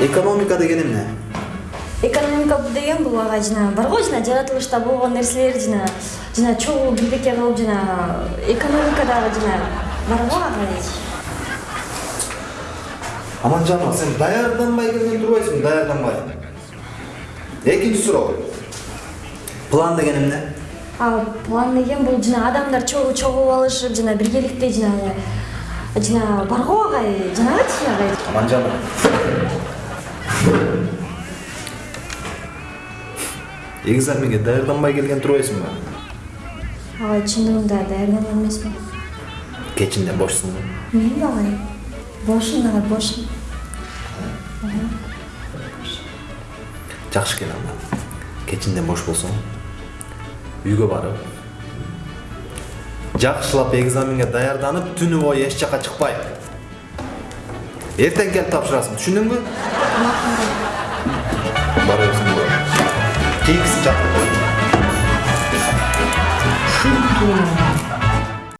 экономика деген эмне? Экономика деген бул ага жана бар го жана жаратылышта болгон нерселер жана жана чогуу бирдеке кылып жана экономикадагы жана бар го ага аманжанова сен даярданбай келген турбайсыңбы даярданбай. Экинчи суроо. План деген эмне? А план деген бул жана адамдар чогуу чогуу алышып жана биргеликте жана жана бар го агай жанагычы агай аманжанова экзаменге даярданбай келген турбайсыңбы агай чындыгында даярданган эмесмин кечинде бошсуңбу менби агай бошмун агай бошмун жакшы экен анда кечинде бош болсоң үйгө барып жакшылап экзаменге даярданып түнү бою эч жака чыкпай эртең келип тапшырасың түшүндүңбү Big stuff.